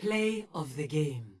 Play of the game.